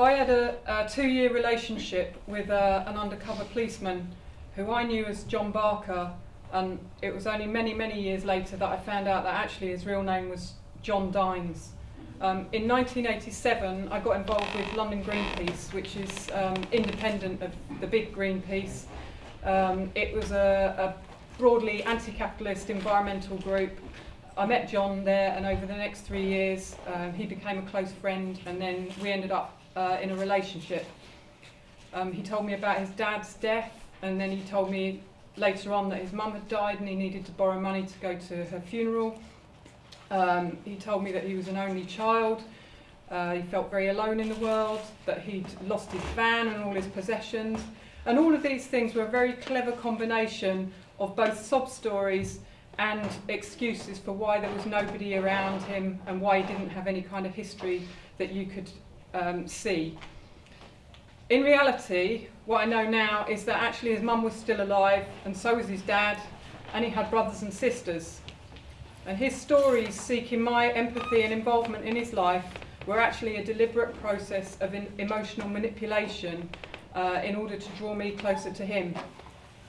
I had a, a two-year relationship with uh, an undercover policeman who I knew as John Barker, and it was only many, many years later that I found out that actually his real name was John Dines. Um, in 1987, I got involved with London Greenpeace, which is um, independent of the big Greenpeace. Um, it was a, a broadly anti-capitalist environmental group. I met John there, and over the next three years, um, he became a close friend, and then we ended up uh, in a relationship. Um, he told me about his dad's death, and then he told me later on that his mum had died and he needed to borrow money to go to her funeral. Um, he told me that he was an only child. Uh, he felt very alone in the world, that he'd lost his van and all his possessions. And all of these things were a very clever combination of both sob stories and excuses for why there was nobody around him and why he didn't have any kind of history that you could um, see. In reality, what I know now is that actually his mum was still alive and so was his dad and he had brothers and sisters. And his stories seeking my empathy and involvement in his life were actually a deliberate process of emotional manipulation uh, in order to draw me closer to him.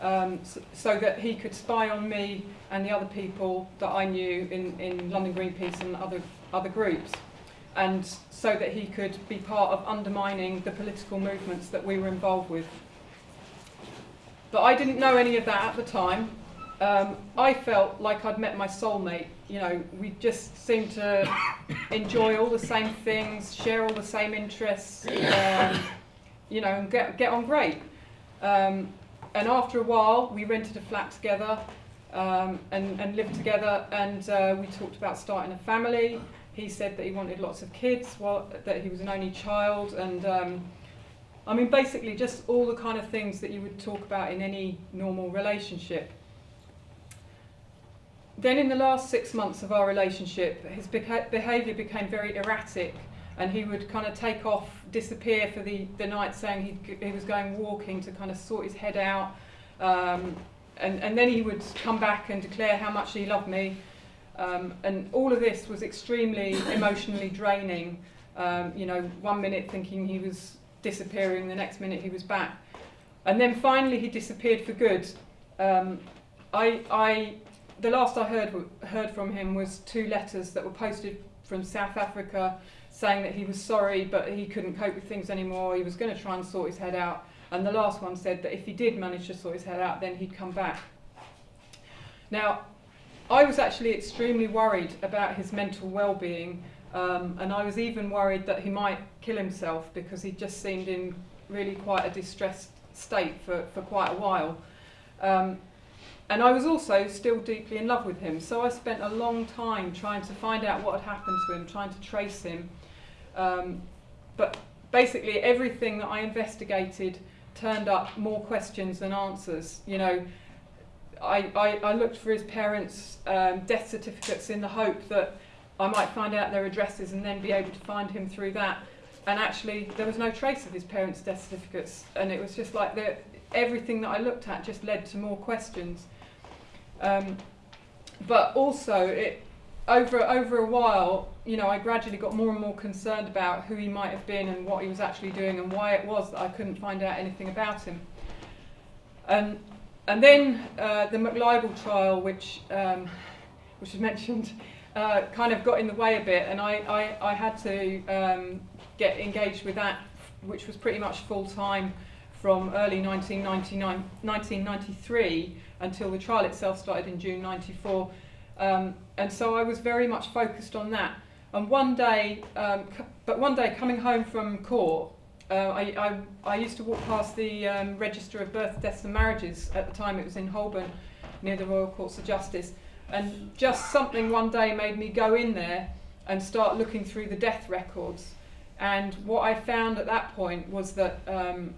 Um, so, so, that he could spy on me and the other people that I knew in, in London Greenpeace and other, other groups. And so that he could be part of undermining the political movements that we were involved with. But I didn't know any of that at the time, um, I felt like I'd met my soulmate. You know, we just seemed to enjoy all the same things, share all the same interests, um, you know, and get, get on great. Um, and after a while, we rented a flat together um, and, and lived together, and uh, we talked about starting a family. He said that he wanted lots of kids, that he was an only child, and um, I mean, basically, just all the kind of things that you would talk about in any normal relationship. Then in the last six months of our relationship, his beha behaviour became very erratic and he would kind of take off, disappear for the, the night saying he, he was going walking to kind of sort his head out. Um, and, and then he would come back and declare how much he loved me. Um, and all of this was extremely emotionally draining. Um, you know, one minute thinking he was disappearing, the next minute he was back. And then finally he disappeared for good. Um, I, I the last I heard heard from him was two letters that were posted from South Africa saying that he was sorry but he couldn't cope with things anymore. He was going to try and sort his head out. And the last one said that if he did manage to sort his head out, then he'd come back. Now, I was actually extremely worried about his mental well-being, um, and I was even worried that he might kill himself because he just seemed in really quite a distressed state for, for quite a while. Um, and I was also still deeply in love with him. So I spent a long time trying to find out what had happened to him, trying to trace him. Um, but basically everything that I investigated turned up more questions than answers. You know, I, I, I looked for his parents' um, death certificates in the hope that I might find out their addresses and then be able to find him through that. And actually, there was no trace of his parents' death certificates. And it was just like the, everything that I looked at just led to more questions. Um, but also, it, over, over a while, you know, I gradually got more and more concerned about who he might have been and what he was actually doing and why it was that I couldn't find out anything about him. And, and then uh, the McLibel trial, which, um, which was mentioned, uh, kind of got in the way a bit, and I, I, I had to um, get engaged with that, which was pretty much full time from early 1999, 1993 until the trial itself started in June 94. Um, and so I was very much focused on that. And one day, um, but one day coming home from court, uh, I, I, I used to walk past the um, Register of Births, Deaths and Marriages. At the time it was in Holborn, near the Royal Courts of Justice. And just something one day made me go in there and start looking through the death records. And what I found at that point was that um,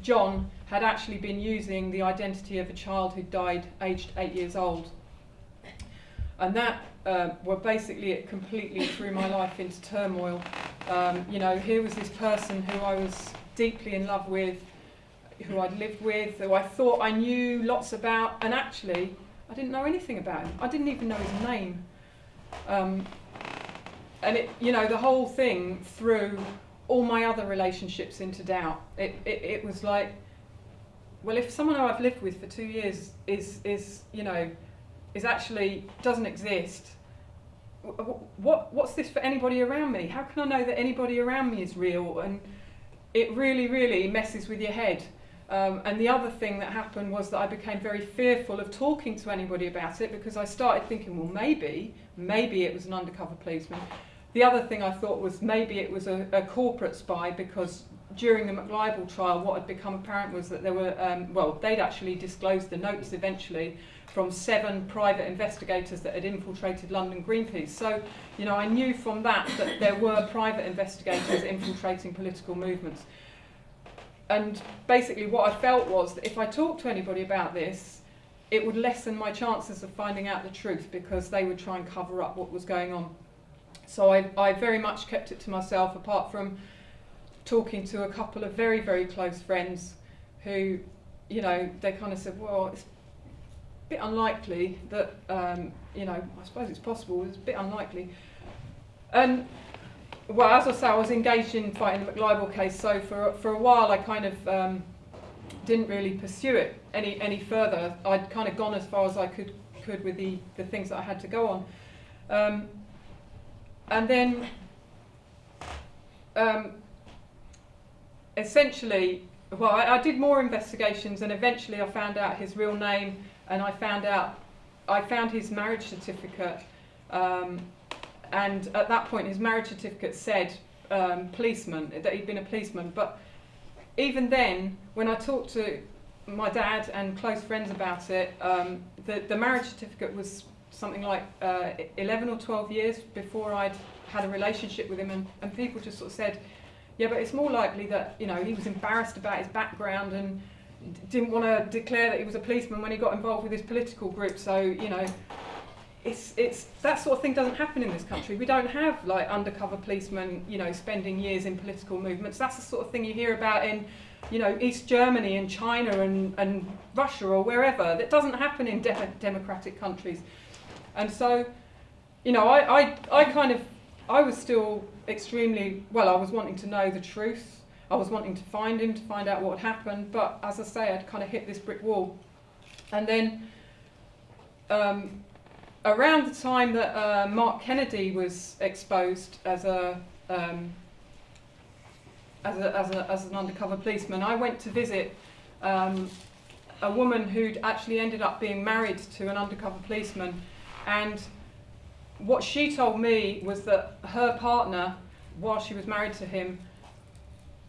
John had actually been using the identity of a child who died aged eight years old. And that, uh, basically it completely threw my life into turmoil. Um, you know, here was this person who I was deeply in love with, who I'd lived with, who I thought I knew lots about, and actually, I didn't know anything about him. I didn't even know his name. Um, and it, you know, the whole thing threw all my other relationships into doubt. It, it, it was like, well, if someone who I've lived with for two years is, is you know, is actually doesn't exist, what, what's this for anybody around me? How can I know that anybody around me is real? And it really, really messes with your head. Um, and the other thing that happened was that I became very fearful of talking to anybody about it because I started thinking, well, maybe, maybe it was an undercover policeman. The other thing I thought was maybe it was a, a corporate spy because during the McLibel trial, what had become apparent was that there were, um, well, they'd actually disclosed the notes eventually from seven private investigators that had infiltrated London Greenpeace. So, you know, I knew from that that there were private investigators infiltrating political movements. And basically what I felt was that if I talked to anybody about this, it would lessen my chances of finding out the truth because they would try and cover up what was going on. So I, I very much kept it to myself, apart from talking to a couple of very, very close friends who, you know, they kind of said, well, it's a bit unlikely that, um, you know, I suppose it's possible, it's a bit unlikely. And, well, as I say, I was engaged in fighting the McLibel case, so for, for a while I kind of um, didn't really pursue it any, any further. I'd kind of gone as far as I could, could with the, the things that I had to go on. Um, and then um, essentially, well, I, I, did more investigations and eventually I found out his real name and I found out, I found his marriage certificate um, and at that point his marriage certificate said um, policeman, that he'd been a policeman. But even then, when I talked to my dad and close friends about it, um, the, the marriage certificate was something like uh, 11 or 12 years before I'd had a relationship with him and, and people just sort of said, yeah, but it's more likely that, you know, he was embarrassed about his background and didn't want to declare that he was a policeman when he got involved with his political group. So, you know, it's, it's, that sort of thing doesn't happen in this country. We don't have like undercover policemen, you know, spending years in political movements. That's the sort of thing you hear about in, you know, East Germany and China and, and Russia or wherever. That doesn't happen in de democratic countries. And so, you know, I, I, I kind of, I was still extremely, well, I was wanting to know the truth. I was wanting to find him, to find out what had happened. But as I say, I'd kind of hit this brick wall. And then um, around the time that uh, Mark Kennedy was exposed as a, um, as, a, as, a, as an undercover policeman, I went to visit um, a woman who'd actually ended up being married to an undercover policeman and what she told me was that her partner, while she was married to him,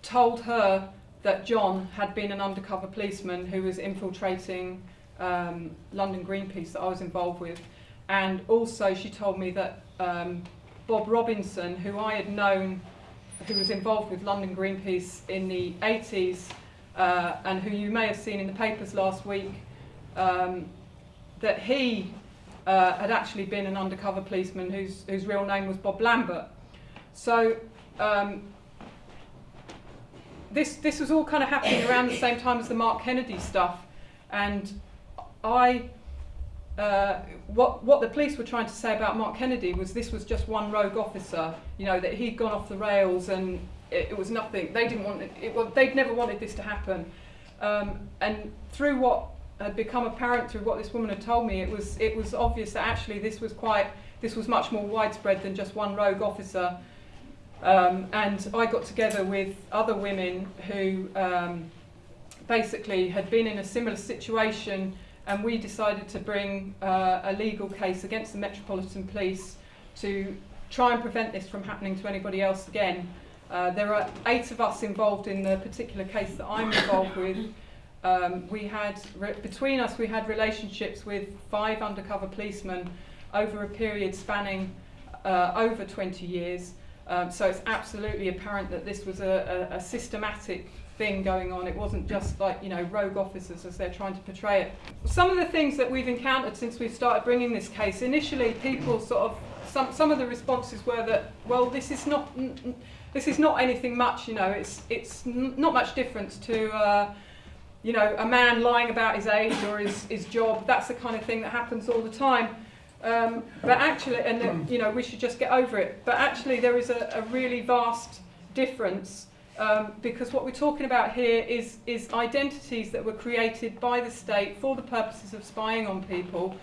told her that John had been an undercover policeman who was infiltrating um, London Greenpeace that I was involved with. And also she told me that um, Bob Robinson, who I had known, who was involved with London Greenpeace in the 80s, uh, and who you may have seen in the papers last week, um, that he uh, had actually been an undercover policeman whose, whose real name was Bob Lambert. So um, this, this was all kind of happening around the same time as the Mark Kennedy stuff. And I, uh, what, what the police were trying to say about Mark Kennedy was this was just one rogue officer, you know, that he'd gone off the rails and it, it was nothing. They didn't want it, it well, they'd never wanted this to happen. Um, and through what had become apparent through what this woman had told me, it was, it was obvious that actually this was quite, this was much more widespread than just one rogue officer. Um, and I got together with other women who um, basically had been in a similar situation and we decided to bring uh, a legal case against the Metropolitan Police to try and prevent this from happening to anybody else again. Uh, there are eight of us involved in the particular case that I'm involved with. Um, we had, between us, we had relationships with five undercover policemen over a period spanning uh, over 20 years. Um, so it's absolutely apparent that this was a, a, a systematic thing going on. It wasn't just like, you know, rogue officers as they're trying to portray it. Some of the things that we've encountered since we've started bringing this case, initially people sort of, some, some of the responses were that, well, this is not, this is not anything much, you know, it's, it's not much difference to, uh, you know, a man lying about his age or his, his job, that's the kind of thing that happens all the time. Um, but actually, and that, you know, we should just get over it. But actually, there is a, a really vast difference um, because what we're talking about here is, is identities that were created by the state for the purposes of spying on people.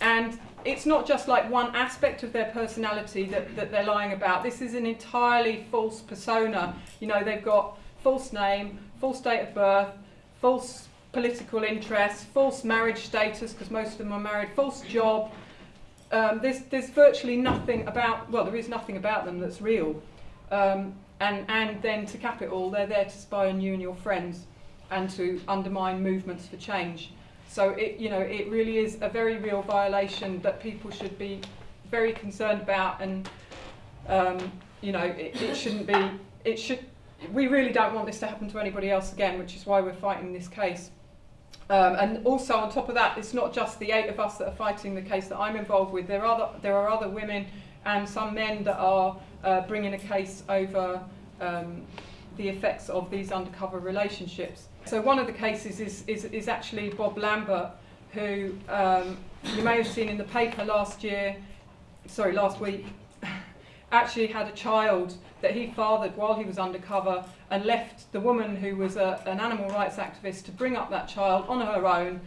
And it's not just like one aspect of their personality that, that they're lying about. This is an entirely false persona. You know, they've got false name, false date of birth, false political interests, false marriage status, because most of them are married, false job. Um, there's, there's virtually nothing about, well, there is nothing about them that's real. Um, and, and then to cap it all, they're there to spy on you and your friends and to undermine movements for change. So it, you know, it really is a very real violation that people should be very concerned about and, um, you know, it, it shouldn't be, it should, we really don't want this to happen to anybody else again, which is why we're fighting this case. Um, and also on top of that, it's not just the eight of us that are fighting the case that I'm involved with. There are other, there are other women and some men that are uh, bringing a case over um, the effects of these undercover relationships. So one of the cases is, is, is actually Bob Lambert, who um, you may have seen in the paper last year, sorry, last week, actually had a child that he fathered while he was undercover and left the woman who was a, an animal rights activist to bring up that child on her own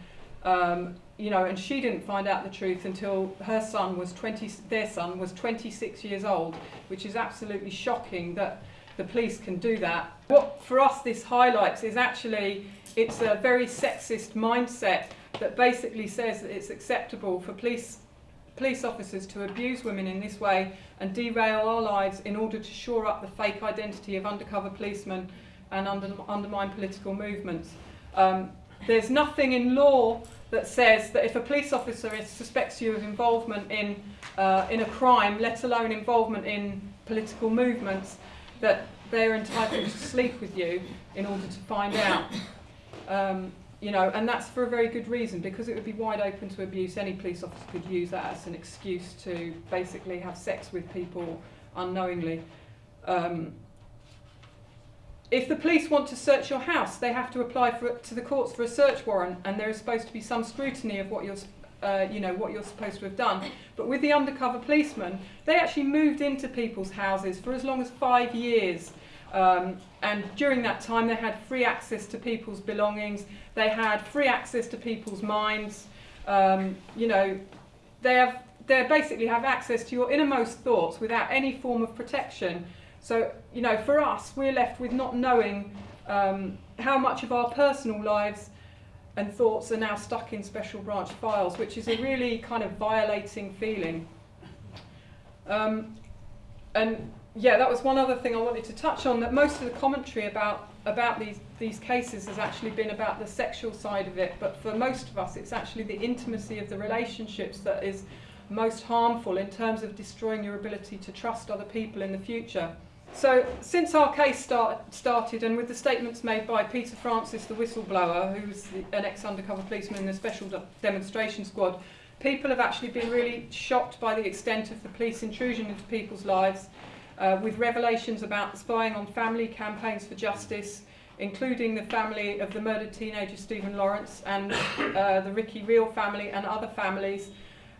um, you know, and she didn't find out the truth until her son was 20, their son was 26 years old, which is absolutely shocking that the police can do that. What for us this highlights is actually it's a very sexist mindset that basically says that it's acceptable for police police officers to abuse women in this way and derail our lives in order to shore up the fake identity of undercover policemen and under, undermine political movements. Um, there's nothing in law that says that if a police officer suspects you of involvement in, uh, in a crime, let alone involvement in political movements, that they're entitled to sleep with you in order to find out. Um, you know, and that's for a very good reason, because it would be wide open to abuse. Any police officer could use that as an excuse to basically have sex with people unknowingly. Um, if the police want to search your house, they have to apply for, to the courts for a search warrant, and there is supposed to be some scrutiny of what you're, uh, you know, what you're supposed to have done. But with the undercover policemen, they actually moved into people's houses for as long as five years. Um, and during that time, they had free access to people's belongings. They had free access to people's minds. Um, you know, they have they basically have access to your innermost thoughts without any form of protection. So, you know, for us, we're left with not knowing um, how much of our personal lives and thoughts are now stuck in special branch files, which is a really kind of violating feeling. Um, and yeah, that was one other thing I wanted to touch on, that most of the commentary about, about these, these cases has actually been about the sexual side of it, but for most of us, it's actually the intimacy of the relationships that is most harmful in terms of destroying your ability to trust other people in the future. So since our case start, started and with the statements made by Peter Francis, the whistleblower, who's the, an ex-undercover policeman in the special de demonstration squad, people have actually been really shocked by the extent of the police intrusion into people's lives, uh, with revelations about spying on family campaigns for justice, including the family of the murdered teenager Stephen Lawrence and uh, the Ricky Reel family and other families,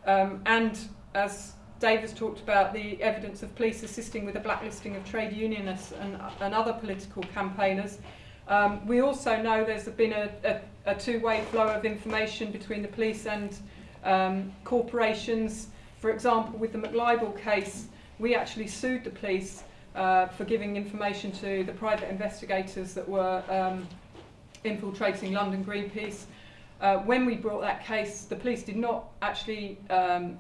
um, and as Dave has talked about the evidence of police assisting with the blacklisting of trade unionists and, and other political campaigners. Um, we also know there's been a, a, a two-way flow of information between the police and um, corporations. For example, with the McLibel case, we actually sued the police uh, for giving information to the private investigators that were um, infiltrating London Greenpeace. Uh, when we brought that case, the police did not actually um,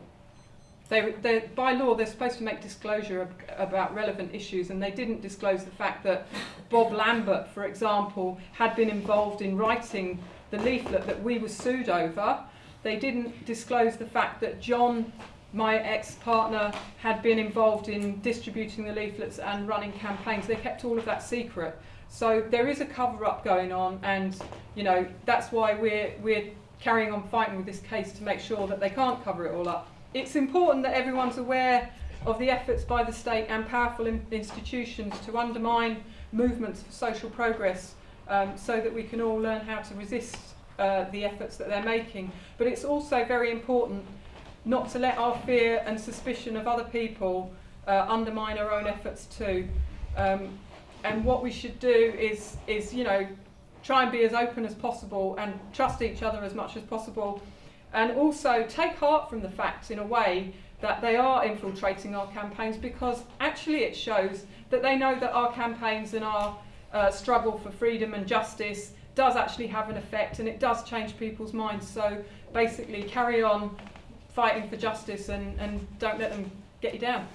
they, by law, they're supposed to make disclosure about relevant issues, and they didn't disclose the fact that Bob Lambert, for example, had been involved in writing the leaflet that we were sued over. They didn't disclose the fact that John, my ex-partner, had been involved in distributing the leaflets and running campaigns. They kept all of that secret. So there is a cover-up going on, and you know that's why we're we're carrying on fighting with this case to make sure that they can't cover it all up it's important that everyone's aware of the efforts by the state and powerful in institutions to undermine movements for social progress um, so that we can all learn how to resist uh, the efforts that they're making. But it's also very important not to let our fear and suspicion of other people uh, undermine our own efforts too. Um, and what we should do is is you know try and be as open as possible and trust each other as much as possible and also take heart from the fact in a way that they are infiltrating our campaigns because actually it shows that they know that our campaigns and our uh, struggle for freedom and justice does actually have an effect and it does change people's minds so basically carry on fighting for justice and, and don't let them get you down.